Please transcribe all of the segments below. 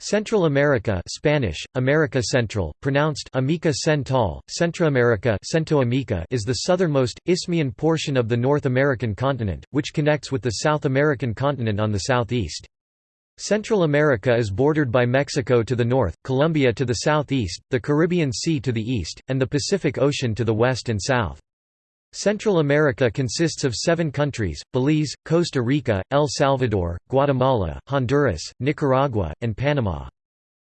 Central America Spanish, America Central, pronounced Amica Central, Centroamerica is the southernmost, isthmian portion of the North American continent, which connects with the South American continent on the southeast. Central America is bordered by Mexico to the north, Colombia to the southeast, the Caribbean Sea to the east, and the Pacific Ocean to the west and south. Central America consists of seven countries, Belize, Costa Rica, El Salvador, Guatemala, Honduras, Nicaragua, and Panama.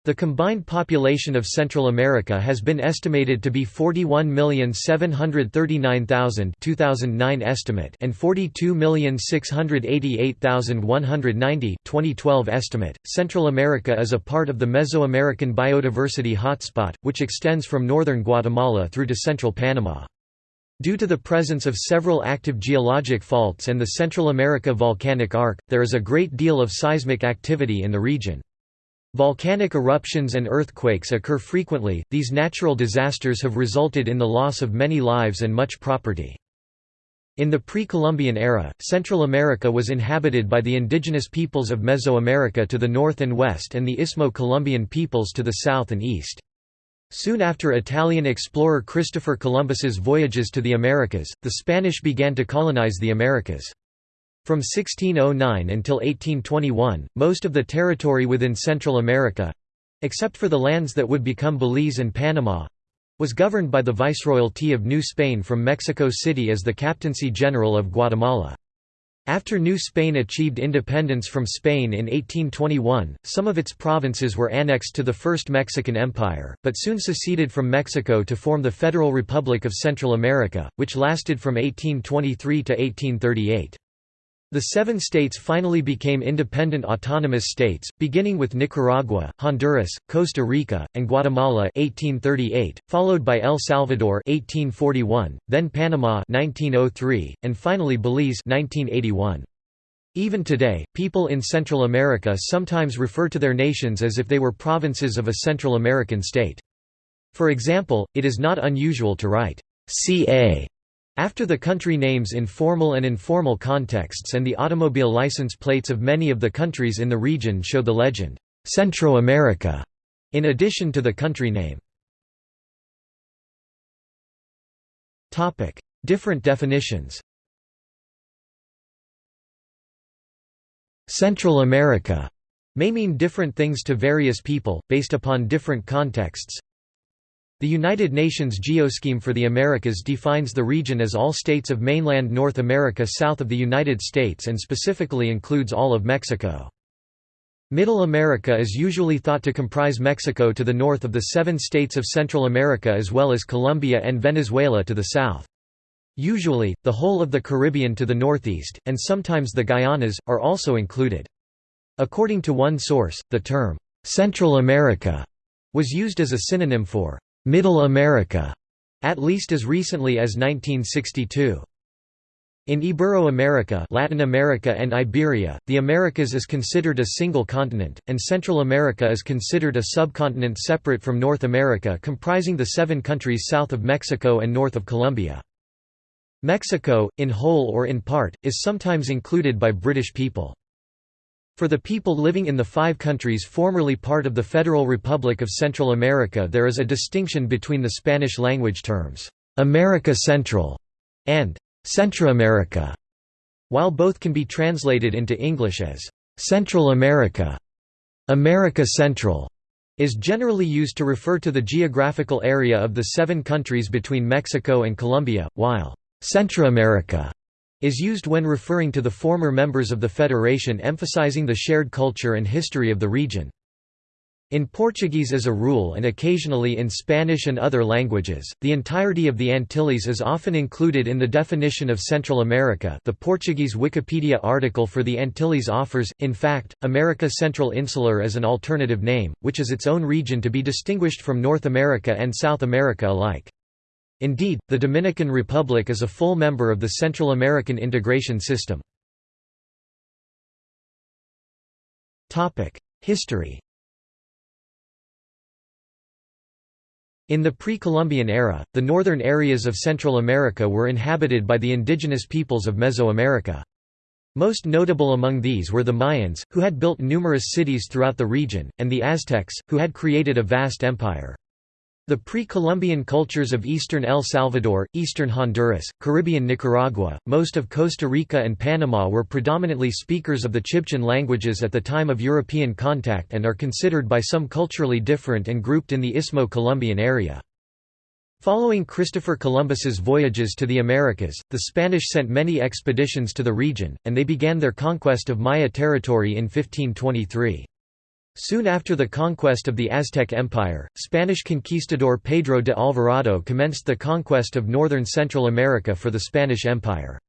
The combined population of Central America has been estimated to be 41,739,000 2009 estimate and 42,688,190 2012 estimate. Central America is a part of the Mesoamerican biodiversity hotspot, which extends from northern Guatemala through to central Panama. Due to the presence of several active geologic faults and the Central America volcanic arc, there is a great deal of seismic activity in the region. Volcanic eruptions and earthquakes occur frequently. These natural disasters have resulted in the loss of many lives and much property. In the pre-Columbian era, Central America was inhabited by the indigenous peoples of Mesoamerica to the north and west and the Istmo-Colombian peoples to the south and east. Soon after Italian explorer Christopher Columbus's voyages to the Americas, the Spanish began to colonize the Americas. From 1609 until 1821, most of the territory within Central America—except for the lands that would become Belize and Panama—was governed by the Viceroyalty of New Spain from Mexico City as the Captaincy General of Guatemala. After New Spain achieved independence from Spain in 1821, some of its provinces were annexed to the First Mexican Empire, but soon seceded from Mexico to form the Federal Republic of Central America, which lasted from 1823 to 1838. The seven states finally became independent autonomous states, beginning with Nicaragua, Honduras, Costa Rica, and Guatemala 1838, followed by El Salvador 1841, then Panama 1903, and finally Belize 1981. Even today, people in Central America sometimes refer to their nations as if they were provinces of a Central American state. For example, it is not unusual to write CA after the country names in formal and informal contexts and the automobile license plates of many of the countries in the region show the legend, Centro America, in addition to the country name. Different definitions Central America may mean different things to various people, based upon different contexts. The United Nations Geoscheme for the Americas defines the region as all states of mainland North America south of the United States and specifically includes all of Mexico. Middle America is usually thought to comprise Mexico to the north of the seven states of Central America as well as Colombia and Venezuela to the south. Usually, the whole of the Caribbean to the northeast, and sometimes the Guyanas, are also included. According to one source, the term, "'Central America' was used as a synonym for Middle America, at least as recently as 1962. In Ibero-America Latin America and Iberia, the Americas is considered a single continent, and Central America is considered a subcontinent separate from North America comprising the seven countries south of Mexico and north of Colombia. Mexico, in whole or in part, is sometimes included by British people. For the people living in the five countries formerly part of the Federal Republic of Central America there is a distinction between the Spanish-language terms, "'America Central' and "'Centroamerica', while both can be translated into English as "'Central America'", "'America Central' is generally used to refer to the geographical area of the seven countries between Mexico and Colombia, while "'Centroamerica' is used when referring to the former members of the federation emphasizing the shared culture and history of the region. In Portuguese as a rule and occasionally in Spanish and other languages, the entirety of the Antilles is often included in the definition of Central America the Portuguese Wikipedia article for the Antilles offers, in fact, America Central Insular as an alternative name, which is its own region to be distinguished from North America and South America alike. Indeed, the Dominican Republic is a full member of the Central American Integration System. History In the pre-Columbian era, the northern areas of Central America were inhabited by the indigenous peoples of Mesoamerica. Most notable among these were the Mayans, who had built numerous cities throughout the region, and the Aztecs, who had created a vast empire. The pre-Columbian cultures of eastern El Salvador, eastern Honduras, Caribbean Nicaragua, most of Costa Rica and Panama were predominantly speakers of the Chibchan languages at the time of European contact and are considered by some culturally different and grouped in the Istmo-Colombian area. Following Christopher Columbus's voyages to the Americas, the Spanish sent many expeditions to the region, and they began their conquest of Maya territory in 1523. Soon after the conquest of the Aztec Empire, Spanish conquistador Pedro de Alvarado commenced the conquest of northern Central America for the Spanish Empire.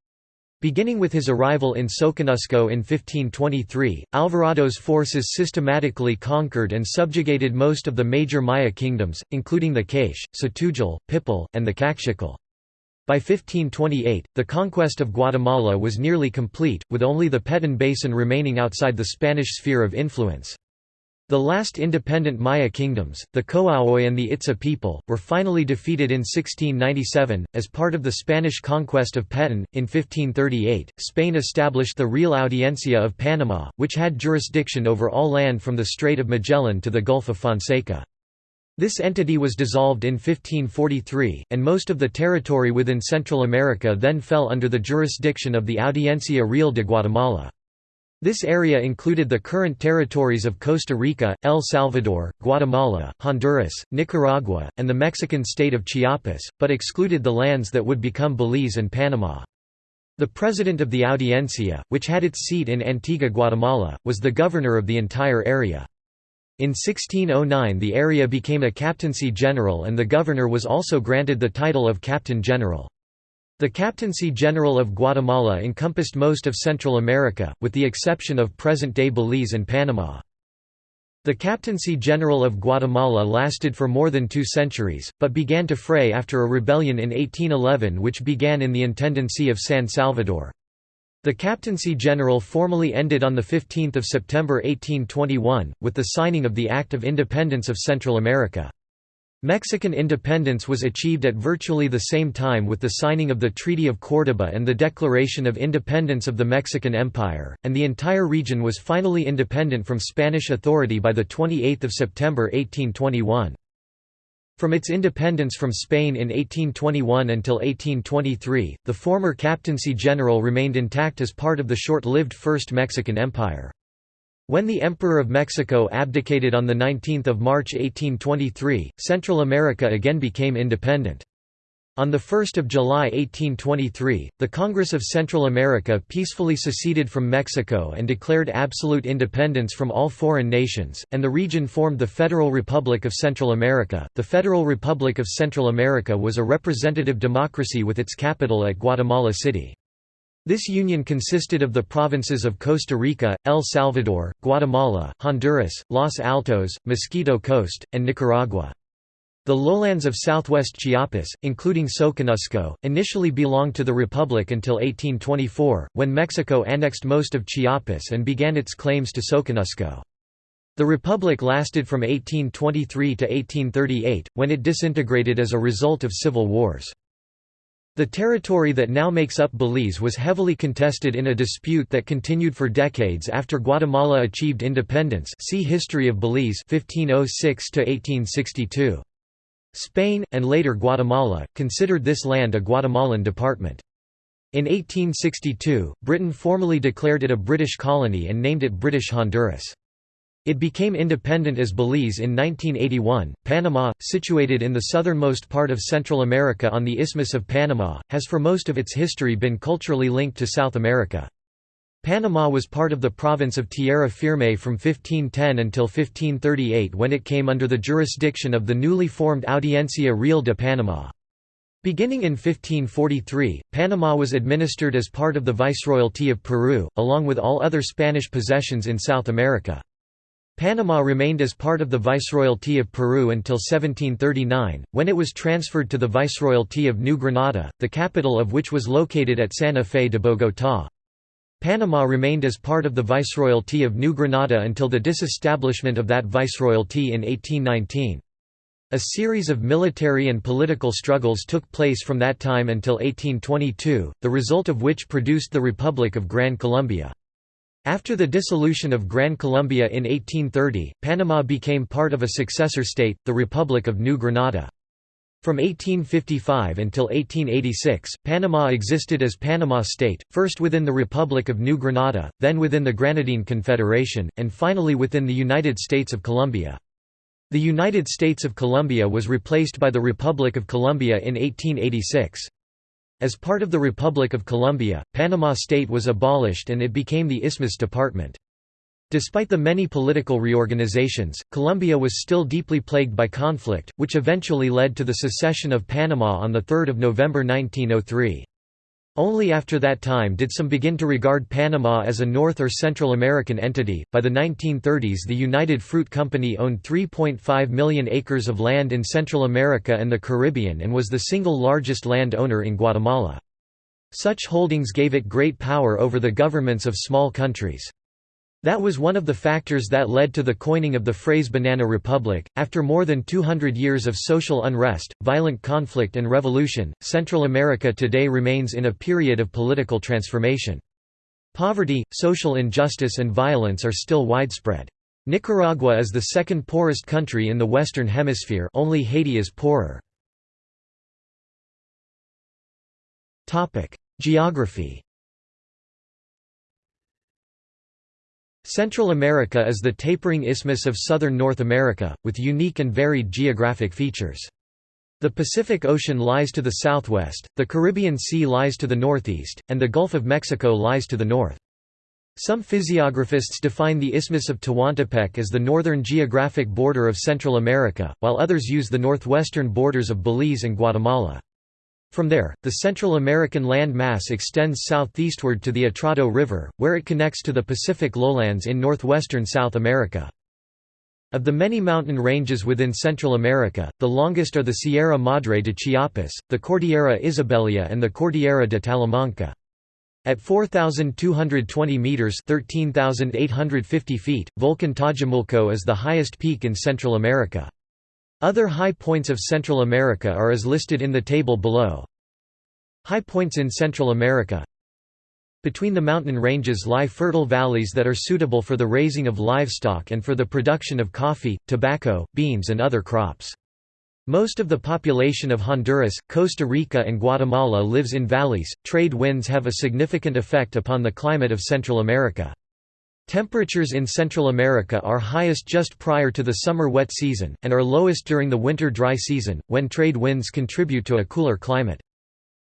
Beginning with his arrival in Soconusco in 1523, Alvarado's forces systematically conquered and subjugated most of the major Maya kingdoms, including the K'iche', Tz'utujil, Pipil, and the Kaqchikel. By 1528, the conquest of Guatemala was nearly complete, with only the Petén Basin remaining outside the Spanish sphere of influence. The last independent Maya kingdoms, the Coahuila and the Itza people, were finally defeated in 1697. As part of the Spanish conquest of Petén, in 1538, Spain established the Real Audiencia of Panama, which had jurisdiction over all land from the Strait of Magellan to the Gulf of Fonseca. This entity was dissolved in 1543, and most of the territory within Central America then fell under the jurisdiction of the Audiencia Real de Guatemala. This area included the current territories of Costa Rica, El Salvador, Guatemala, Honduras, Nicaragua, and the Mexican state of Chiapas, but excluded the lands that would become Belize and Panama. The president of the Audiencia, which had its seat in Antigua Guatemala, was the governor of the entire area. In 1609 the area became a captaincy general and the governor was also granted the title of captain general. The Captaincy General of Guatemala encompassed most of Central America, with the exception of present-day Belize and Panama. The Captaincy General of Guatemala lasted for more than two centuries, but began to fray after a rebellion in 1811 which began in the Intendancy of San Salvador. The Captaincy General formally ended on 15 September 1821, with the signing of the Act of Independence of Central America. Mexican independence was achieved at virtually the same time with the signing of the Treaty of Córdoba and the Declaration of Independence of the Mexican Empire, and the entire region was finally independent from Spanish authority by 28 September 1821. From its independence from Spain in 1821 until 1823, the former Captaincy General remained intact as part of the short-lived First Mexican Empire. When the Emperor of Mexico abdicated on 19 March 1823, Central America again became independent. On 1 July 1823, the Congress of Central America peacefully seceded from Mexico and declared absolute independence from all foreign nations, and the region formed the Federal Republic of Central America. The Federal Republic of Central America was a representative democracy with its capital at Guatemala City. This union consisted of the provinces of Costa Rica, El Salvador, Guatemala, Honduras, Los Altos, Mosquito Coast, and Nicaragua. The lowlands of southwest Chiapas, including Soconusco, initially belonged to the Republic until 1824, when Mexico annexed most of Chiapas and began its claims to Soconusco. The Republic lasted from 1823 to 1838, when it disintegrated as a result of civil wars. The territory that now makes up Belize was heavily contested in a dispute that continued for decades after Guatemala achieved independence see History of Belize 1506 -1862. Spain, and later Guatemala, considered this land a Guatemalan department. In 1862, Britain formally declared it a British colony and named it British Honduras. It became independent as Belize in 1981. Panama, situated in the southernmost part of Central America on the Isthmus of Panama, has for most of its history been culturally linked to South America. Panama was part of the province of Tierra Firme from 1510 until 1538 when it came under the jurisdiction of the newly formed Audiencia Real de Panama. Beginning in 1543, Panama was administered as part of the Viceroyalty of Peru, along with all other Spanish possessions in South America. Panama remained as part of the Viceroyalty of Peru until 1739, when it was transferred to the Viceroyalty of New Granada, the capital of which was located at Santa Fe de Bogotá. Panama remained as part of the Viceroyalty of New Granada until the disestablishment of that viceroyalty in 1819. A series of military and political struggles took place from that time until 1822, the result of which produced the Republic of Gran Colombia. After the dissolution of Gran Colombia in 1830, Panama became part of a successor state, the Republic of New Granada. From 1855 until 1886, Panama existed as Panama State, first within the Republic of New Granada, then within the Granadine Confederation, and finally within the United States of Colombia. The United States of Colombia was replaced by the Republic of Colombia in 1886. As part of the Republic of Colombia, Panama State was abolished and it became the Isthmus Department. Despite the many political reorganizations, Colombia was still deeply plagued by conflict, which eventually led to the secession of Panama on 3 November 1903. Only after that time did some begin to regard Panama as a North or Central American entity. By the 1930s, the United Fruit Company owned 3.5 million acres of land in Central America and the Caribbean and was the single largest land owner in Guatemala. Such holdings gave it great power over the governments of small countries. That was one of the factors that led to the coining of the phrase Banana Republic. After more than 200 years of social unrest, violent conflict, and revolution, Central America today remains in a period of political transformation. Poverty, social injustice, and violence are still widespread. Nicaragua is the second poorest country in the Western Hemisphere, only Haiti is poorer. Geography Central America is the tapering isthmus of southern North America, with unique and varied geographic features. The Pacific Ocean lies to the southwest, the Caribbean Sea lies to the northeast, and the Gulf of Mexico lies to the north. Some physiographists define the Isthmus of Tehuantepec as the northern geographic border of Central America, while others use the northwestern borders of Belize and Guatemala. From there, the Central American land mass extends southeastward to the Atrato River, where it connects to the Pacific lowlands in northwestern South America. Of the many mountain ranges within Central America, the longest are the Sierra Madre de Chiapas, the Cordillera Isabelia and the Cordillera de Talamanca. At 4,220 metres 13,850 feet, Volcan Tajumulco is the highest peak in Central America. Other high points of Central America are as listed in the table below. High points in Central America Between the mountain ranges lie fertile valleys that are suitable for the raising of livestock and for the production of coffee, tobacco, beans and other crops. Most of the population of Honduras, Costa Rica and Guatemala lives in valleys. Trade winds have a significant effect upon the climate of Central America. Temperatures in Central America are highest just prior to the summer wet season, and are lowest during the winter dry season, when trade winds contribute to a cooler climate.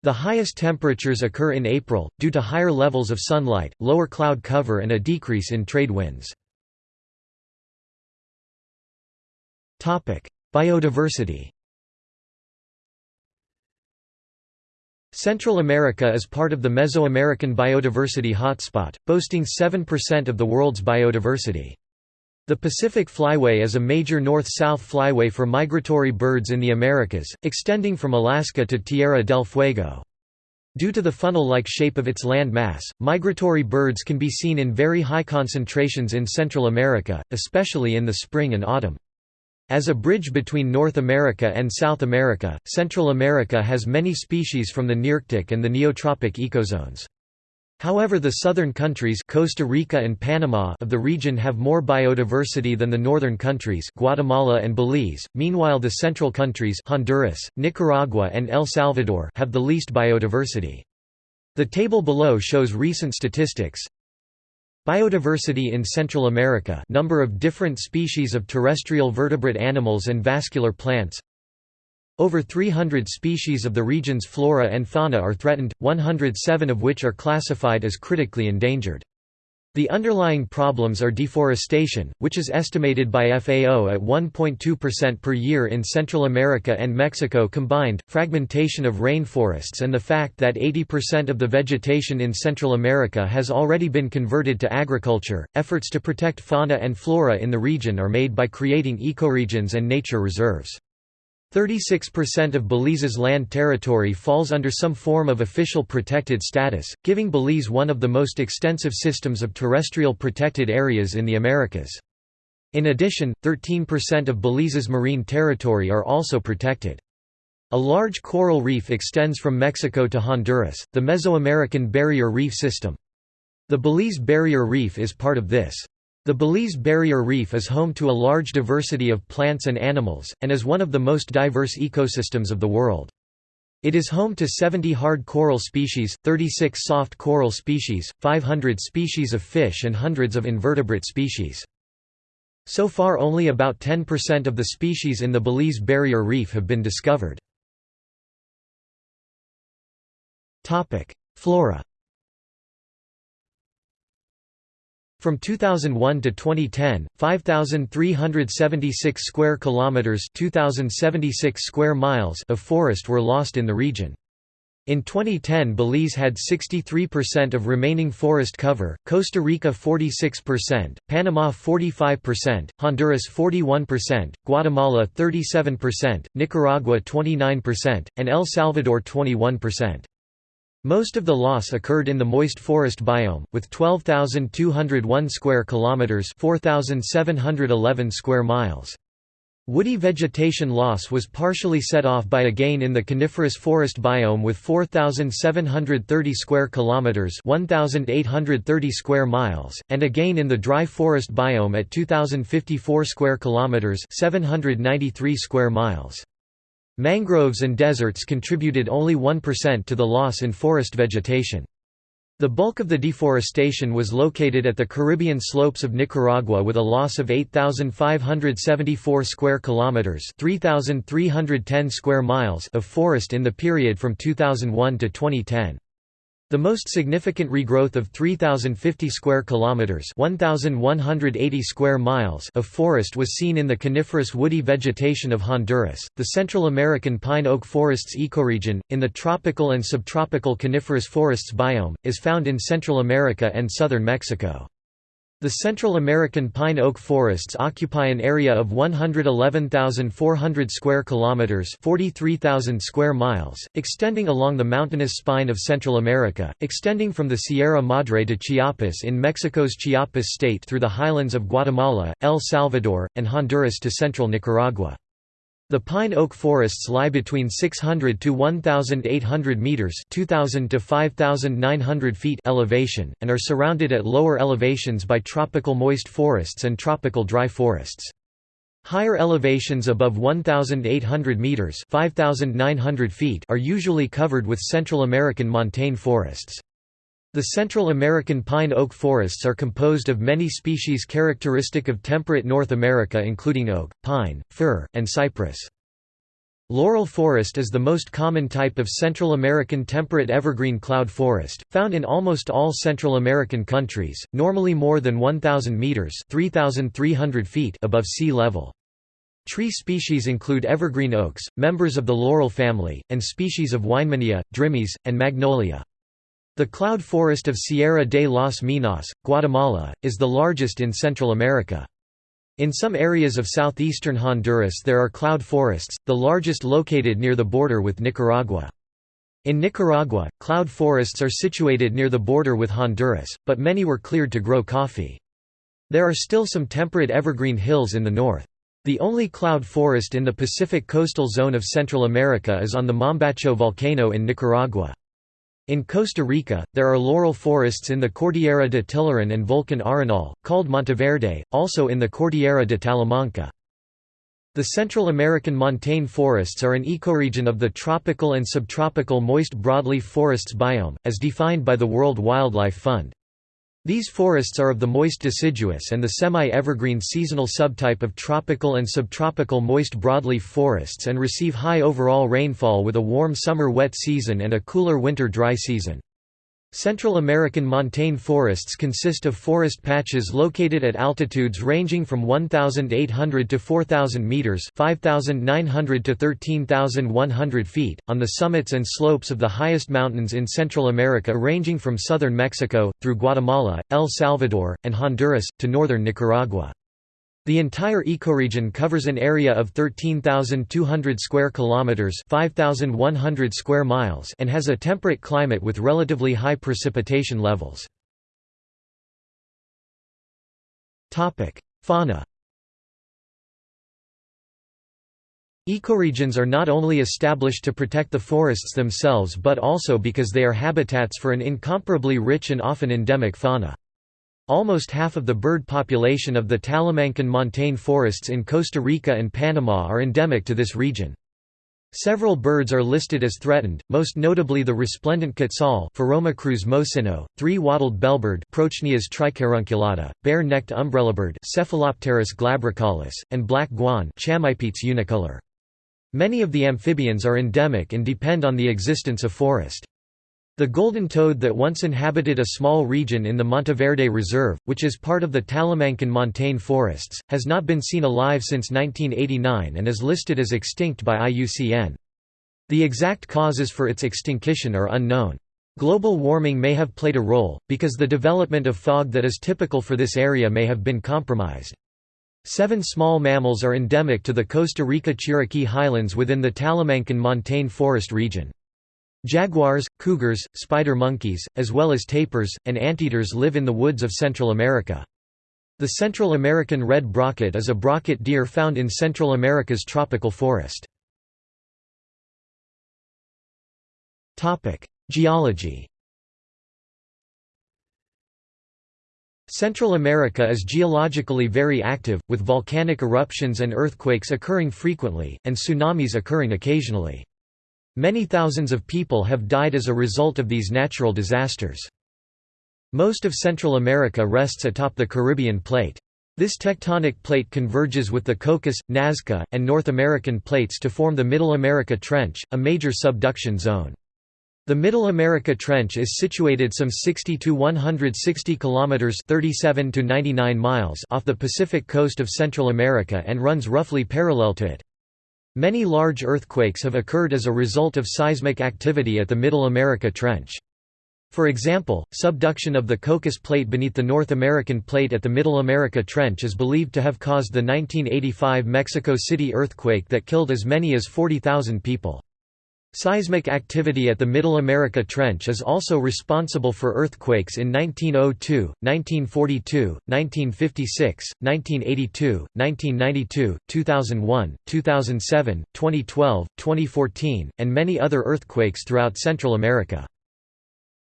The highest temperatures occur in April, due to higher levels of sunlight, lower cloud cover and a decrease in trade winds. Biodiversity Central America is part of the Mesoamerican biodiversity hotspot, boasting 7% of the world's biodiversity. The Pacific Flyway is a major north-south flyway for migratory birds in the Americas, extending from Alaska to Tierra del Fuego. Due to the funnel-like shape of its land mass, migratory birds can be seen in very high concentrations in Central America, especially in the spring and autumn. As a bridge between North America and South America, Central America has many species from the Nearctic and the Neotropic ecozones. However the southern countries Costa Rica and Panama of the region have more biodiversity than the northern countries Guatemala and Belize, meanwhile the central countries Honduras, Nicaragua and El Salvador have the least biodiversity. The table below shows recent statistics. Biodiversity in Central America number of different species of terrestrial vertebrate animals and vascular plants Over 300 species of the region's flora and fauna are threatened, 107 of which are classified as critically endangered. The underlying problems are deforestation, which is estimated by FAO at 1.2% per year in Central America and Mexico combined, fragmentation of rainforests and the fact that 80% of the vegetation in Central America has already been converted to agriculture. Efforts to protect fauna and flora in the region are made by creating ecoregions and nature reserves. 36% of Belize's land territory falls under some form of official protected status, giving Belize one of the most extensive systems of terrestrial protected areas in the Americas. In addition, 13% of Belize's marine territory are also protected. A large coral reef extends from Mexico to Honduras, the Mesoamerican Barrier Reef System. The Belize Barrier Reef is part of this. The Belize Barrier Reef is home to a large diversity of plants and animals, and is one of the most diverse ecosystems of the world. It is home to 70 hard coral species, 36 soft coral species, 500 species of fish and hundreds of invertebrate species. So far only about 10% of the species in the Belize Barrier Reef have been discovered. Flora From 2001 to 2010, 5376 square kilometers, 2076 square miles of forest were lost in the region. In 2010 Belize had 63% of remaining forest cover, Costa Rica 46%, Panama 45%, Honduras 41%, Guatemala 37%, Nicaragua 29%, and El Salvador 21%. Most of the loss occurred in the moist forest biome, with 12,201 square kilometers (4,711 square miles). Woody vegetation loss was partially set off by a gain in the coniferous forest biome with 4730 square kilometers, 1830 square miles, and a gain in the dry forest biome at 2054 square kilometers, 793 square miles. Mangroves and deserts contributed only 1% to the loss in forest vegetation. The bulk of the deforestation was located at the Caribbean slopes of Nicaragua with a loss of 8574 square kilometers, 3310 square miles of forest in the period from 2001 to 2010. The most significant regrowth of 3050 square kilometers, 1180 square miles of forest was seen in the coniferous woody vegetation of Honduras. The Central American pine oak forests ecoregion in the tropical and subtropical coniferous forests biome is found in Central America and southern Mexico. The Central American pine oak forests occupy an area of 111,400 square kilometers, 43,000 square miles, extending along the mountainous spine of Central America, extending from the Sierra Madre to Chiapas in Mexico's Chiapas state through the highlands of Guatemala, El Salvador, and Honduras to central Nicaragua. The pine oak forests lie between 600 to 1,800 meters (2,000 to 5,900 feet) elevation, and are surrounded at lower elevations by tropical moist forests and tropical dry forests. Higher elevations above 1,800 meters (5,900 feet) are usually covered with Central American montane forests. The Central American pine oak forests are composed of many species characteristic of temperate North America including oak, pine, fir, and cypress. Laurel forest is the most common type of Central American temperate evergreen cloud forest, found in almost all Central American countries, normally more than 1,000 meters (3,300 feet) above sea level. Tree species include evergreen oaks, members of the laurel family, and species of Weinmannia, drimys, and magnolia. The cloud forest of Sierra de los Minas, Guatemala, is the largest in Central America. In some areas of southeastern Honduras there are cloud forests, the largest located near the border with Nicaragua. In Nicaragua, cloud forests are situated near the border with Honduras, but many were cleared to grow coffee. There are still some temperate evergreen hills in the north. The only cloud forest in the Pacific coastal zone of Central America is on the Mombacho volcano in Nicaragua. In Costa Rica, there are laurel forests in the Cordillera de Tilarán and Volcan Arenal, called Monteverde, also in the Cordillera de Talamanca. The Central American montane forests are an ecoregion of the tropical and subtropical moist broadleaf forests biome, as defined by the World Wildlife Fund. These forests are of the moist deciduous and the semi-evergreen seasonal subtype of tropical and subtropical moist broadleaf forests and receive high overall rainfall with a warm summer wet season and a cooler winter dry season. Central American montane forests consist of forest patches located at altitudes ranging from 1,800 to 4,000 meters (5,900 to 13,100 feet), on the summits and slopes of the highest mountains in Central America ranging from southern Mexico, through Guatemala, El Salvador, and Honduras, to northern Nicaragua. The entire ecoregion covers an area of 13,200 square kilometers, 5,100 square miles, and has a temperate climate with relatively high precipitation levels. Topic: Fauna. Ecoregions are not only established to protect the forests themselves but also because they are habitats for an incomparably rich and often endemic fauna. Almost half of the bird population of the Talamancan montane forests in Costa Rica and Panama are endemic to this region. Several birds are listed as threatened, most notably the resplendent quetzal Pharomachrus mocinno, three-wattled bellbird Procnias tricarunculata, bare-necked umbrellabird Cephalopterus glabricollis, and black guan Chamaepetes unicolor. Many of the amphibians are endemic and depend on the existence of forest. The golden toad that once inhabited a small region in the Monteverde Reserve, which is part of the Talamancan montane forests, has not been seen alive since 1989 and is listed as extinct by IUCN. The exact causes for its extinction are unknown. Global warming may have played a role, because the development of fog that is typical for this area may have been compromised. Seven small mammals are endemic to the Costa Rica Chiriquí highlands within the Talamancan montane forest region. Jaguars, cougars, spider monkeys, as well as tapirs, and anteaters live in the woods of Central America. The Central American red brocket is a brocket deer found in Central America's tropical forest. Geology Central America is geologically very active, with volcanic eruptions and earthquakes occurring frequently, and tsunamis occurring occasionally. Many thousands of people have died as a result of these natural disasters. Most of Central America rests atop the Caribbean plate. This tectonic plate converges with the Cocos, Nazca, and North American plates to form the Middle America Trench, a major subduction zone. The Middle America Trench is situated some 60 to 160 kilometers (37 to 99 miles) off the Pacific coast of Central America and runs roughly parallel to it. Many large earthquakes have occurred as a result of seismic activity at the Middle America Trench. For example, subduction of the Cocos Plate beneath the North American Plate at the Middle America Trench is believed to have caused the 1985 Mexico City earthquake that killed as many as 40,000 people. Seismic activity at the Middle America Trench is also responsible for earthquakes in 1902, 1942, 1956, 1982, 1992, 2001, 2007, 2012, 2014, and many other earthquakes throughout Central America.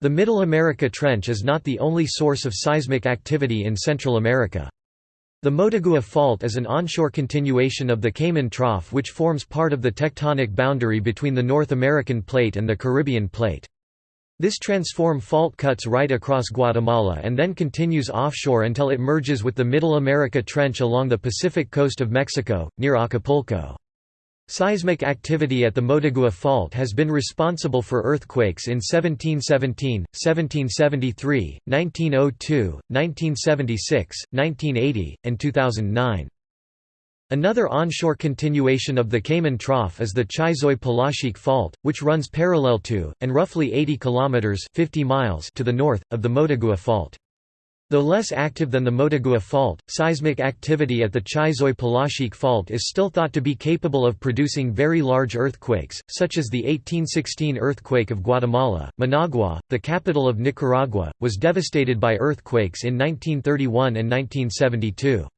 The Middle America Trench is not the only source of seismic activity in Central America. The Motagua Fault is an onshore continuation of the Cayman Trough which forms part of the tectonic boundary between the North American Plate and the Caribbean Plate. This transform fault cuts right across Guatemala and then continues offshore until it merges with the Middle America Trench along the Pacific coast of Mexico, near Acapulco. Seismic activity at the Motagua Fault has been responsible for earthquakes in 1717, 1773, 1902, 1976, 1980, and 2009. Another onshore continuation of the Cayman Trough is the Chixoy-Polochic Fault, which runs parallel to, and roughly 80 kilometers 50 miles to the north, of the Motagua Fault. Though less active than the Motagua Fault, seismic activity at the Chixoy-Polochic Fault is still thought to be capable of producing very large earthquakes, such as the 1816 earthquake of Guatemala. Managua, the capital of Nicaragua, was devastated by earthquakes in 1931 and 1972.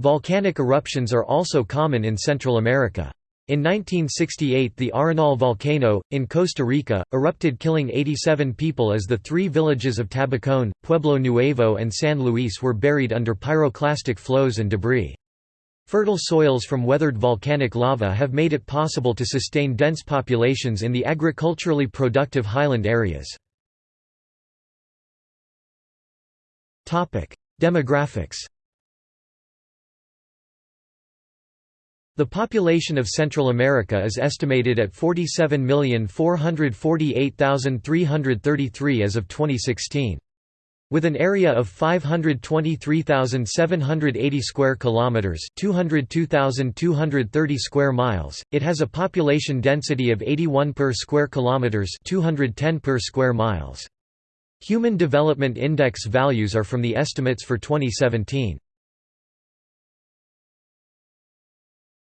Volcanic eruptions are also common in Central America. In 1968 the Arenal volcano, in Costa Rica, erupted killing 87 people as the three villages of Tabacón, Pueblo Nuevo and San Luis were buried under pyroclastic flows and debris. Fertile soils from weathered volcanic lava have made it possible to sustain dense populations in the agriculturally productive highland areas. Demographics The population of Central America is estimated at 47,448,333 as of 2016. With an area of 523,780 square kilometers, 202,230 square miles, it has a population density of 81 per square kilometers, 210 per square miles. Human Development Index values are from the estimates for 2017.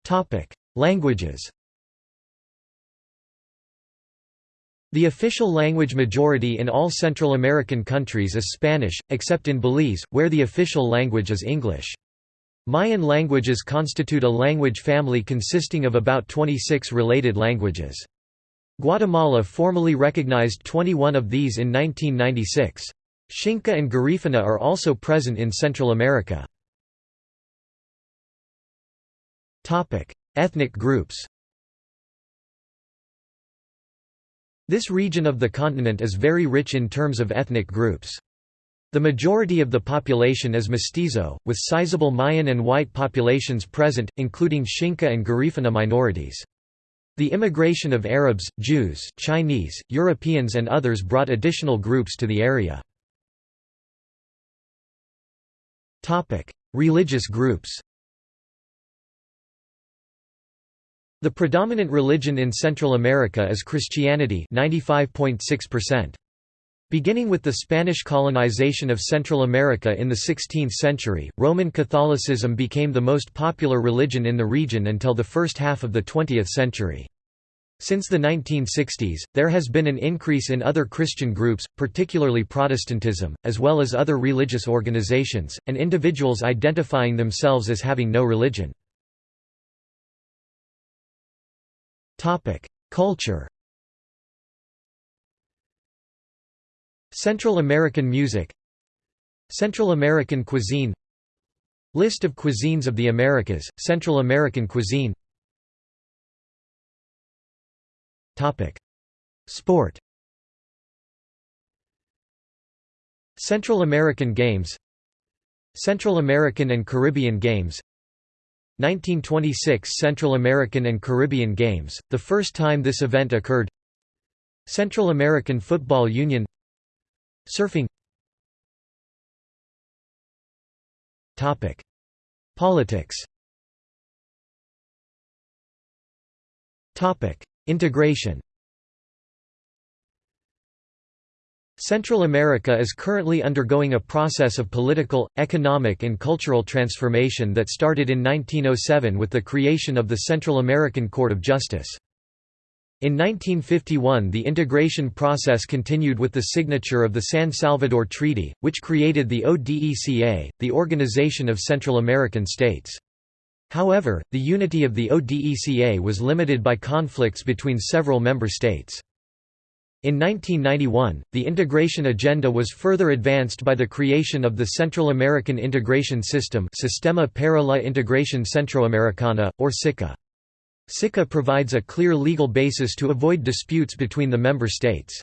Topic: Languages. The official language majority in all Central American countries is Spanish, except in Belize, where the official language is English. Mayan languages constitute a language family consisting of about 26 related languages. Guatemala formally recognized 21 of these in 1996. Xinca and Garifuna are also present in Central America. Ethnic groups This region of the continent is very rich in terms of ethnic groups. The majority of the population is mestizo, with sizable Mayan and white populations present, including Xinca and Garifuna minorities. The immigration of Arabs, Jews, Chinese, Europeans and others brought additional groups to the area. Religious groups The predominant religion in Central America is Christianity 95.6%. Beginning with the Spanish colonization of Central America in the 16th century, Roman Catholicism became the most popular religion in the region until the first half of the 20th century. Since the 1960s, there has been an increase in other Christian groups, particularly Protestantism, as well as other religious organizations, and individuals identifying themselves as having no religion. Culture. Central American music. Central American cuisine. List of cuisines of the Americas, Central American cuisine. Sport. Central American Games. Central American and Caribbean Games 1926 Central American and Caribbean Games, the first time this event occurred. Central American Football Union. Surfing. Politics. Integration Central America is currently undergoing a process of political, economic and cultural transformation that started in 1907 with the creation of the Central American Court of Justice. In 1951 the integration process continued with the signature of the San Salvador Treaty, which created the ODECA, the Organization of Central American States. However, the unity of the ODECA was limited by conflicts between several member states. In 1991, the integration agenda was further advanced by the creation of the Central American Integration System Sistema para la Integración Centroamericana, or SICA. SICA provides a clear legal basis to avoid disputes between the member states.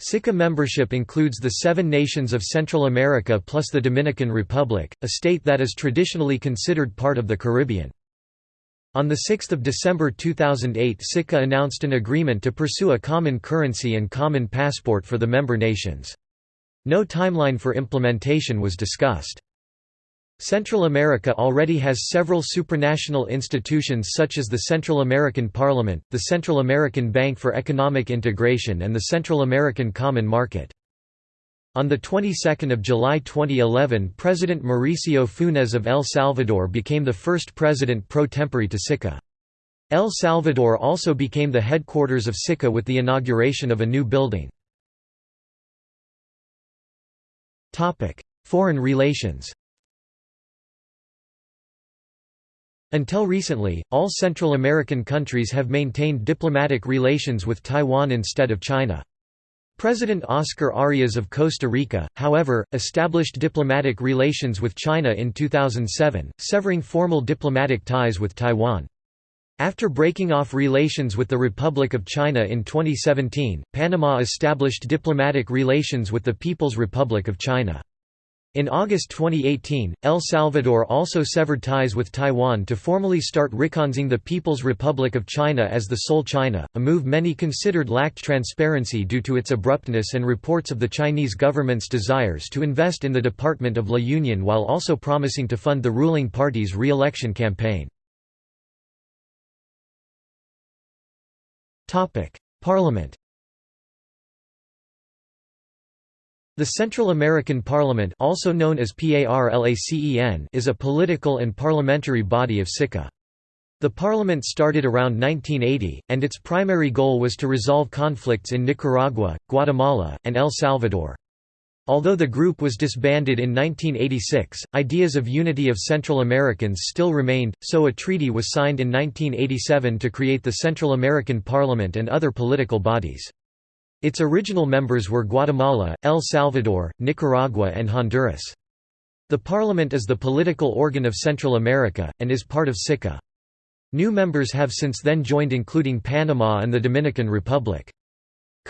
SICA membership includes the seven nations of Central America plus the Dominican Republic, a state that is traditionally considered part of the Caribbean. On 6 December 2008 SICA announced an agreement to pursue a common currency and common passport for the member nations. No timeline for implementation was discussed. Central America already has several supranational institutions such as the Central American Parliament, the Central American Bank for Economic Integration and the Central American Common Market. On the 22nd of July 2011 President Mauricio Funes of El Salvador became the first president pro tempore to SICA. El Salvador also became the headquarters of SICA with the inauguration of a new building. Topic: Foreign relations Until recently, all Central American countries have maintained diplomatic relations with Taiwan instead of China. President Oscar Arias of Costa Rica, however, established diplomatic relations with China in 2007, severing formal diplomatic ties with Taiwan. After breaking off relations with the Republic of China in 2017, Panama established diplomatic relations with the People's Republic of China. In August 2018, El Salvador also severed ties with Taiwan to formally start recognizing the People's Republic of China as the sole China, a move many considered lacked transparency due to its abruptness and reports of the Chinese government's desires to invest in the Department of La Union while also promising to fund the ruling party's re-election campaign. Parliament The Central American Parliament also known as PARLACEN is a political and parliamentary body of SICA. The parliament started around 1980, and its primary goal was to resolve conflicts in Nicaragua, Guatemala, and El Salvador. Although the group was disbanded in 1986, ideas of unity of Central Americans still remained, so a treaty was signed in 1987 to create the Central American Parliament and other political bodies. Its original members were Guatemala, El Salvador, Nicaragua and Honduras. The parliament is the political organ of Central America, and is part of SICA. New members have since then joined including Panama and the Dominican Republic.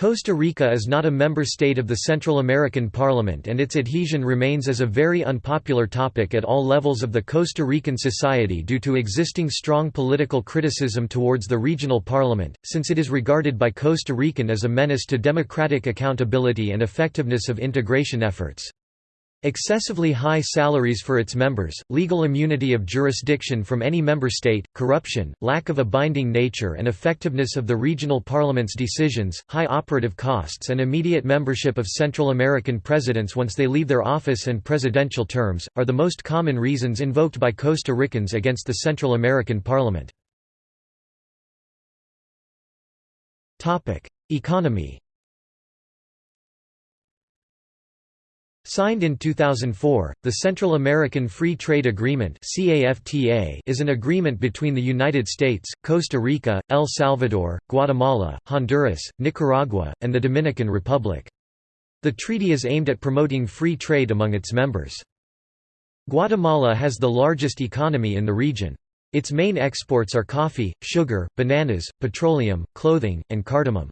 Costa Rica is not a member state of the Central American Parliament and its adhesion remains as a very unpopular topic at all levels of the Costa Rican society due to existing strong political criticism towards the regional parliament, since it is regarded by Costa Rican as a menace to democratic accountability and effectiveness of integration efforts. Excessively high salaries for its members, legal immunity of jurisdiction from any member state, corruption, lack of a binding nature and effectiveness of the regional parliament's decisions, high operative costs and immediate membership of Central American presidents once they leave their office and presidential terms, are the most common reasons invoked by Costa Ricans against the Central American Parliament. Economy Signed in 2004, the Central American Free Trade Agreement is an agreement between the United States, Costa Rica, El Salvador, Guatemala, Honduras, Nicaragua, and the Dominican Republic. The treaty is aimed at promoting free trade among its members. Guatemala has the largest economy in the region. Its main exports are coffee, sugar, bananas, petroleum, clothing, and cardamom.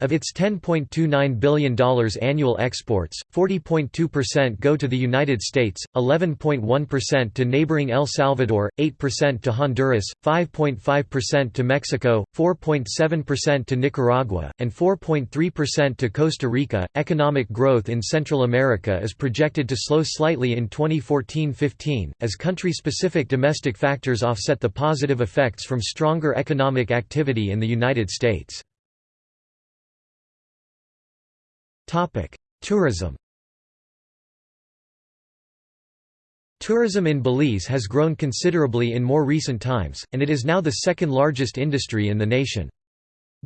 Of its $10.29 billion annual exports, 40.2% go to the United States, 11.1% to neighboring El Salvador, 8% to Honduras, 5.5% to Mexico, 4.7% to Nicaragua, and 4.3% to Costa Rica. Economic growth in Central America is projected to slow slightly in 2014-15 as country-specific domestic factors offset the positive effects from stronger economic activity in the United States. Tourism Tourism in Belize has grown considerably in more recent times, and it is now the second largest industry in the nation.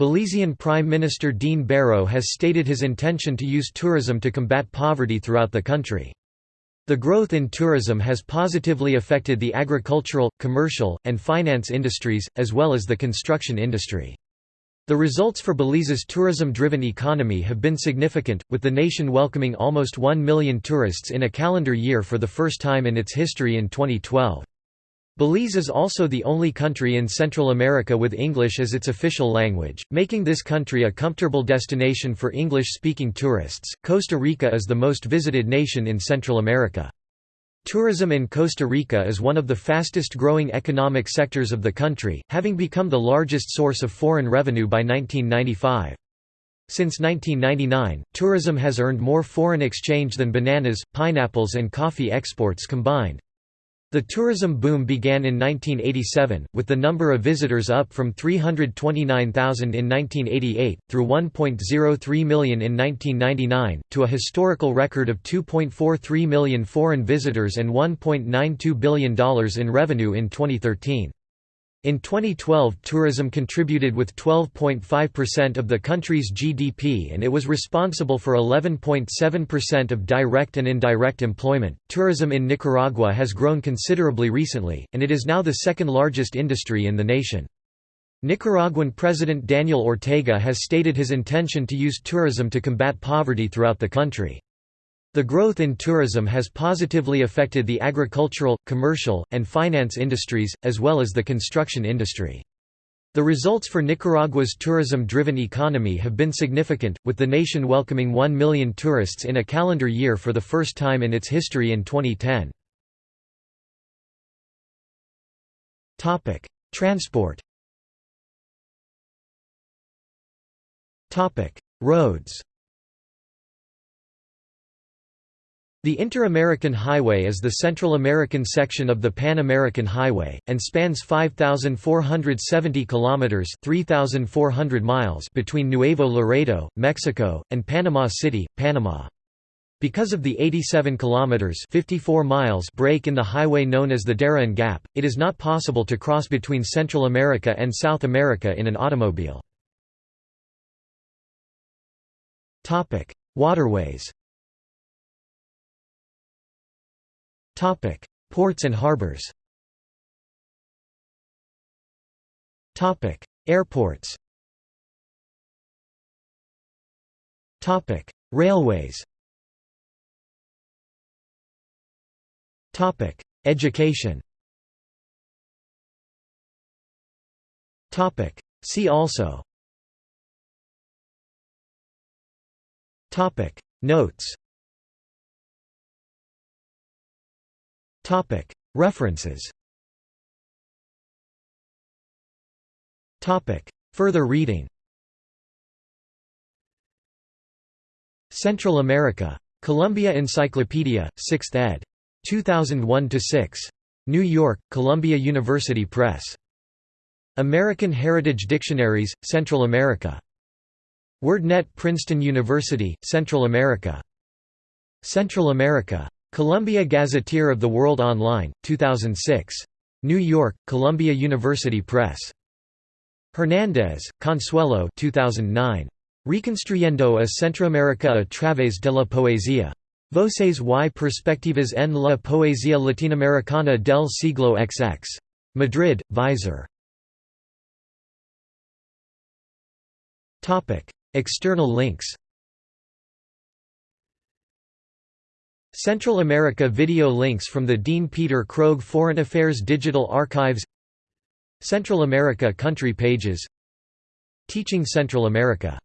Belizean Prime Minister Dean Barrow has stated his intention to use tourism to combat poverty throughout the country. The growth in tourism has positively affected the agricultural, commercial, and finance industries, as well as the construction industry. The results for Belize's tourism-driven economy have been significant, with the nation welcoming almost 1 million tourists in a calendar year for the first time in its history in 2012. Belize is also the only country in Central America with English as its official language, making this country a comfortable destination for English-speaking tourists. Costa Rica is the most visited nation in Central America. Tourism in Costa Rica is one of the fastest growing economic sectors of the country, having become the largest source of foreign revenue by 1995. Since 1999, tourism has earned more foreign exchange than bananas, pineapples and coffee exports combined. The tourism boom began in 1987, with the number of visitors up from 329,000 in 1988, through 1.03 million in 1999, to a historical record of 2.43 million foreign visitors and $1.92 billion in revenue in 2013. In 2012 tourism contributed with 12.5% of the country's GDP and it was responsible for 11.7% of direct and indirect employment. Tourism in Nicaragua has grown considerably recently, and it is now the second largest industry in the nation. Nicaraguan President Daniel Ortega has stated his intention to use tourism to combat poverty throughout the country. The growth in tourism has positively affected the agricultural, commercial, and finance industries, as well as the construction industry. The results for Nicaragua's tourism-driven economy have been significant, with the nation welcoming 1 million tourists in a calendar year for the first time in its history in 2010. Transport Roads The Inter-American Highway is the Central American section of the Pan-American Highway and spans 5470 kilometers, 3400 miles between Nuevo Laredo, Mexico, and Panama City, Panama. Because of the 87 kilometers 54 miles break in the highway known as the Darien Gap, it is not possible to cross between Central America and South America in an automobile. Waterways Topic: Ports and harbors. Topic: Airports. Topic: Railways. Topic: Education. Topic: See also. Topic: Notes. References. Further reading. Central America. Columbia Encyclopedia, 6th ed. 2001–6. New York, Columbia University Press. American Heritage Dictionaries, Central America. WordNet Princeton University, Central America. Central America. Columbia Gazetteer of the World Online, 2006. New York, Columbia University Press. Hernandez, Consuelo 2009. Reconstruyendo a Centroamérica a través de la poesía. Voces y perspectivas en la poesía latinoamericana del siglo XX. Madrid, Visor. External links Central America video links from the Dean Peter Krogh Foreign Affairs Digital Archives Central America country pages Teaching Central America